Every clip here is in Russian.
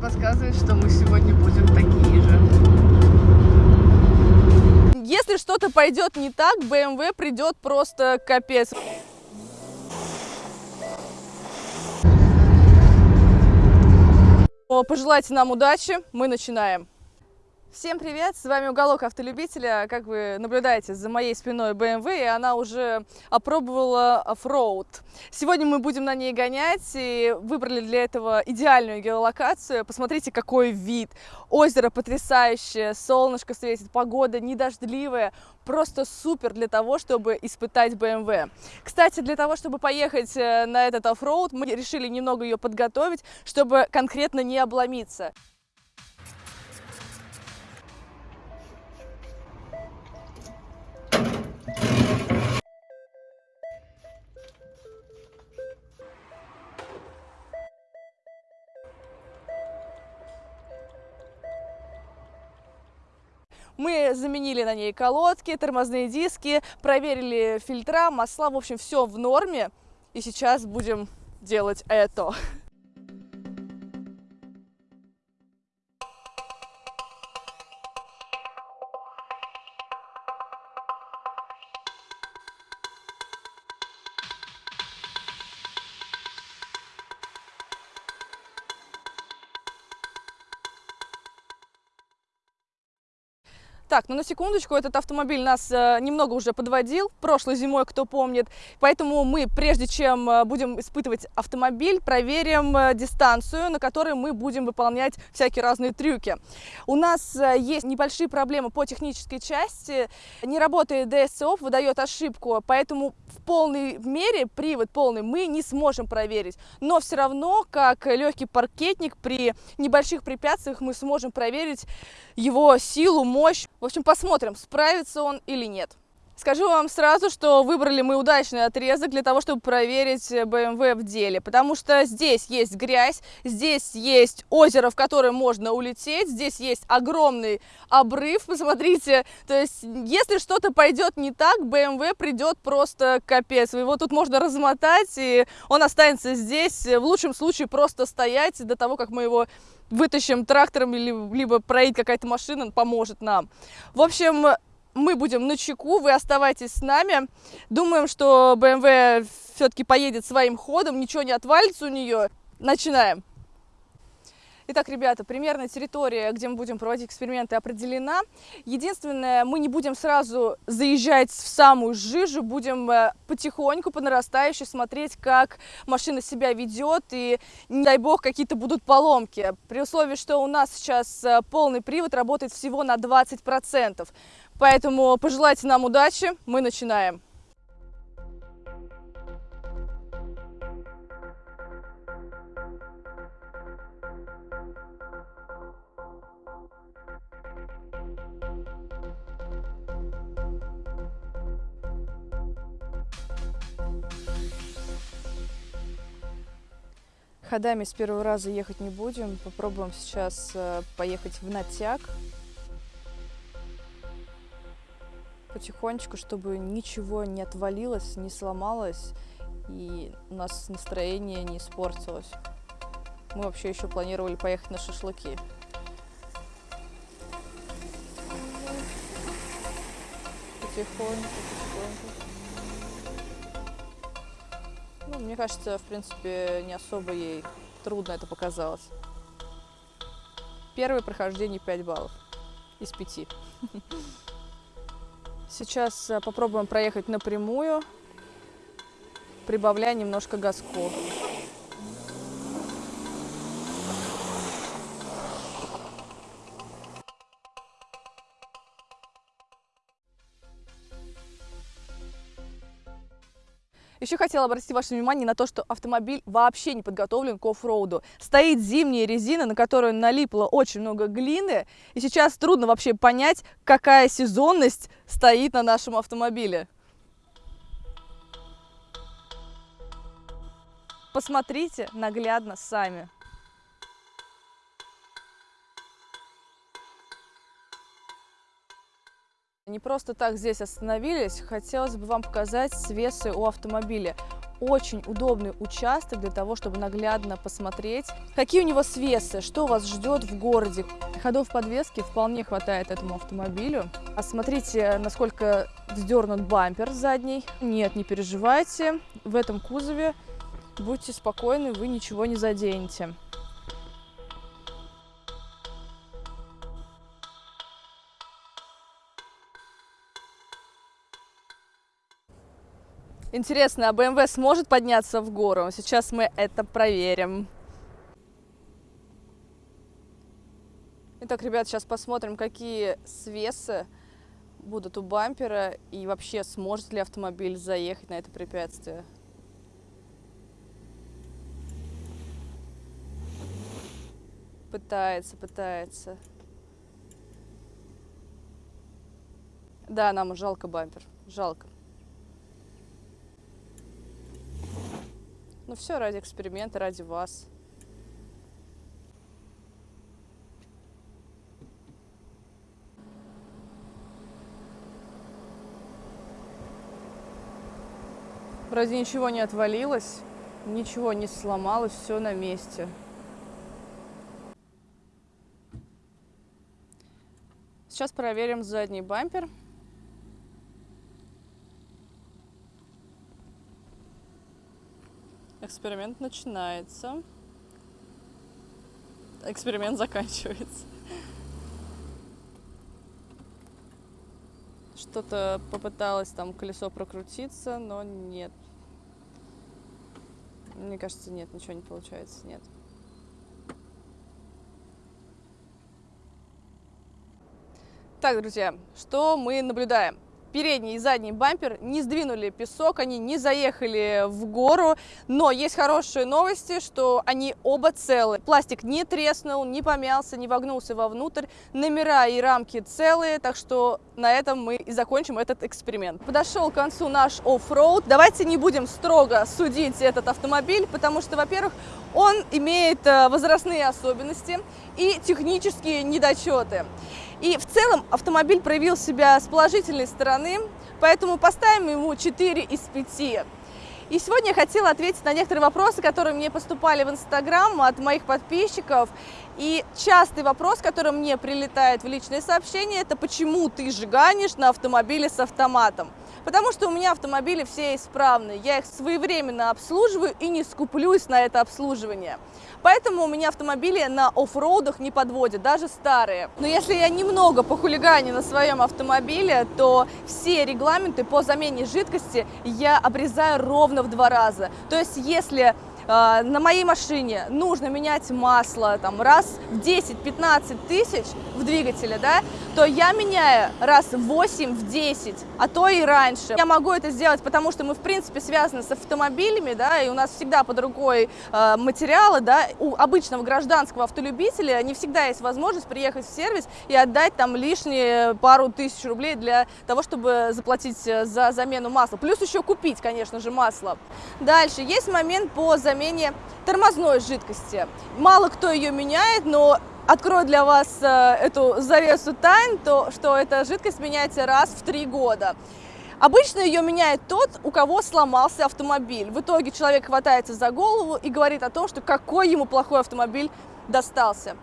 подсказывает, что мы сегодня будем такие же. Если что-то пойдет не так, BMW придет просто капец. Пожелайте нам удачи, мы начинаем. Всем привет, с вами Уголок Автолюбителя. Как вы наблюдаете, за моей спиной BMW, и она уже опробовала оффроуд. Сегодня мы будем на ней гонять, и выбрали для этого идеальную геолокацию. Посмотрите, какой вид. Озеро потрясающее, солнышко светит, погода не дождливая. Просто супер для того, чтобы испытать BMW. Кстати, для того, чтобы поехать э, на этот оффроуд, мы решили немного ее подготовить, чтобы конкретно не обломиться. Мы заменили на ней колодки, тормозные диски, проверили фильтра, масла, в общем, все в норме. И сейчас будем делать это. Так, ну на секундочку, этот автомобиль нас э, немного уже подводил прошлой зимой, кто помнит. Поэтому мы, прежде чем э, будем испытывать автомобиль, проверим э, дистанцию, на которой мы будем выполнять всякие разные трюки. У нас э, есть небольшие проблемы по технической части. Не работает DSO, выдает ошибку, поэтому в полной мере привод полный мы не сможем проверить. Но все равно, как легкий паркетник, при небольших препятствиях мы сможем проверить его силу, мощь. В общем, посмотрим, справится он или нет. Скажу вам сразу, что выбрали мы удачный отрезок для того, чтобы проверить BMW в деле, потому что здесь есть грязь, здесь есть озеро, в которое можно улететь, здесь есть огромный обрыв, посмотрите, то есть если что-то пойдет не так, BMW придет просто капец, его тут можно размотать, и он останется здесь, в лучшем случае просто стоять до того, как мы его вытащим трактором, либо проедет какая-то машина, поможет нам. В общем, мы будем на чеку, вы оставайтесь с нами. Думаем, что BMW все-таки поедет своим ходом, ничего не отвалится у нее. Начинаем. Итак, ребята, примерно территория, где мы будем проводить эксперименты, определена. Единственное, мы не будем сразу заезжать в самую жижу, будем э, потихоньку, по нарастающей смотреть, как машина себя ведет, и, не дай бог, какие-то будут поломки. При условии, что у нас сейчас э, полный привод работает всего на 20%. Поэтому пожелайте нам удачи, мы начинаем. Ходами с первого раза ехать не будем. Попробуем сейчас э, поехать в натяг. Потихонечку, чтобы ничего не отвалилось, не сломалось и у нас настроение не испортилось. Мы вообще еще планировали поехать на шашлыки. Потихоньку, потихоньку. Ну, мне кажется, в принципе, не особо ей трудно это показалось. Первое прохождение 5 баллов из 5. Сейчас э, попробуем проехать напрямую, прибавляя немножко газку. Еще хотела обратить ваше внимание на то, что автомобиль вообще не подготовлен к оффроуду. Стоит зимняя резина, на которую налипло очень много глины, и сейчас трудно вообще понять, какая сезонность стоит на нашем автомобиле. Посмотрите наглядно сами. Не просто так здесь остановились, хотелось бы вам показать свесы у автомобиля. очень удобный участок для того, чтобы наглядно посмотреть, какие у него свесы, что вас ждет в городе. Ходов подвески вполне хватает этому автомобилю. А смотрите, насколько вздернут бампер задний. Нет, не переживайте, в этом кузове будьте спокойны, вы ничего не заденете. Интересно, а BMW сможет подняться в гору? Сейчас мы это проверим. Итак, ребят, сейчас посмотрим, какие свесы будут у бампера и вообще сможет ли автомобиль заехать на это препятствие. Пытается, пытается. Да, нам жалко бампер, жалко. Ну все ради эксперимента, ради вас. Вроде ничего не отвалилось, ничего не сломалось, все на месте. Сейчас проверим задний бампер. Эксперимент начинается. Эксперимент заканчивается. Что-то попыталось там колесо прокрутиться, но нет. Мне кажется, нет, ничего не получается, нет. Так, друзья, что мы наблюдаем? Передний и задний бампер не сдвинули песок, они не заехали в гору, но есть хорошие новости, что они оба целы. Пластик не треснул, не помялся, не вогнулся вовнутрь, номера и рамки целые, так что на этом мы и закончим этот эксперимент. Подошел к концу наш оффроуд. Давайте не будем строго судить этот автомобиль, потому что, во-первых, он имеет э, возрастные особенности и технические недочеты. И в целом автомобиль проявил себя с положительной стороны, поэтому поставим ему 4 из 5. И сегодня я хотела ответить на некоторые вопросы, которые мне поступали в Инстаграм от моих подписчиков. И частый вопрос, который мне прилетает в личные сообщения, это почему ты жиганишь на автомобиле с автоматом? Потому что у меня автомобили все исправные, я их своевременно обслуживаю и не скуплюсь на это обслуживание. Поэтому у меня автомобили на оффроудах не подводят, даже старые. Но если я немного похулиганю на своем автомобиле, то все регламенты по замене жидкости я обрезаю ровно в два раза. То есть если а, на моей машине нужно менять масло там, раз в 10-15 тысяч в двигателе, да, то я меняю раз в 8, в 10, а то и раньше. Я могу это сделать, потому что мы, в принципе, связаны с автомобилями, да, и у нас всегда под рукой э, материалы, да, у обычного гражданского автолюбителя не всегда есть возможность приехать в сервис и отдать там лишние пару тысяч рублей для того, чтобы заплатить э, за замену масла. Плюс еще купить, конечно же, масло. Дальше, есть момент по замене тормозной жидкости. Мало кто ее меняет, но открою для вас э, эту завесу тайн, то что эта жидкость меняется раз в три года. Обычно ее меняет тот, у кого сломался автомобиль. В итоге человек хватается за голову и говорит о том, что какой ему плохой автомобиль достался.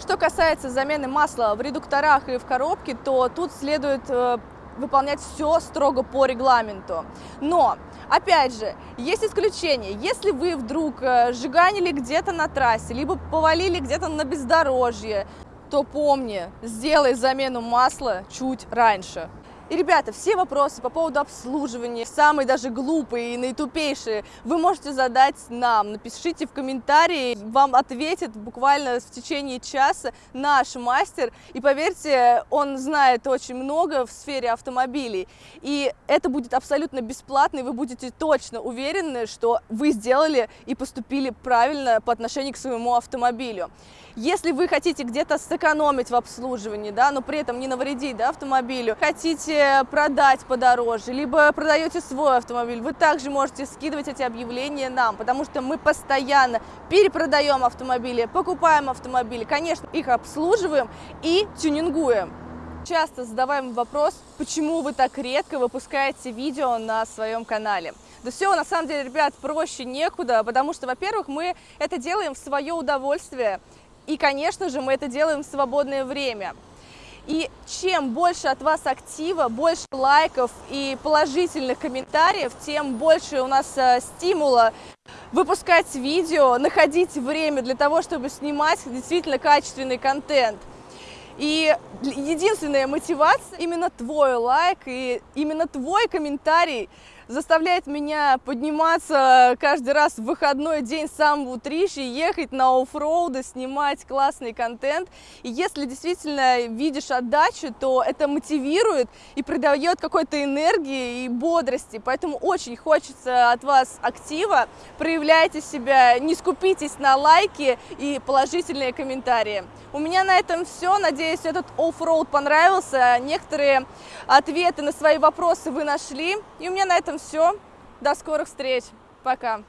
Что касается замены масла в редукторах и в коробке, то тут следует э, выполнять все строго по регламенту. Но, опять же, есть исключение. Если вы вдруг э, сжиганили где-то на трассе, либо повалили где-то на бездорожье, то помни, сделай замену масла чуть раньше. И, ребята, все вопросы по поводу обслуживания, самые даже глупые и наитупейшие, вы можете задать нам. Напишите в комментарии, вам ответит буквально в течение часа наш мастер. И поверьте, он знает очень много в сфере автомобилей. И это будет абсолютно бесплатно, и вы будете точно уверены, что вы сделали и поступили правильно по отношению к своему автомобилю. Если вы хотите где-то сэкономить в обслуживании, да, но при этом не навредить да, автомобилю, хотите продать подороже, либо продаете свой автомобиль, вы также можете скидывать эти объявления нам, потому что мы постоянно перепродаем автомобили, покупаем автомобили, конечно, их обслуживаем и тюнингуем. Часто задаваем вопрос, почему вы так редко выпускаете видео на своем канале. Да все, на самом деле, ребят, проще некуда, потому что, во-первых, мы это делаем в свое удовольствие, и, конечно же, мы это делаем в свободное время. И чем больше от вас актива, больше лайков и положительных комментариев, тем больше у нас э, стимула выпускать видео, находить время для того, чтобы снимать действительно качественный контент. И единственная мотивация именно твой лайк и именно твой комментарий заставляет меня подниматься каждый раз в выходной день с самого утрища, ехать на оффроуды, снимать классный контент. И если действительно видишь отдачу, то это мотивирует и придает какой-то энергии и бодрости. Поэтому очень хочется от вас актива. Проявляйте себя, не скупитесь на лайки и положительные комментарии. У меня на этом все. Надеюсь, этот оффроуд понравился. Некоторые ответы на свои вопросы вы нашли. И у меня на этом все. До скорых встреч. Пока.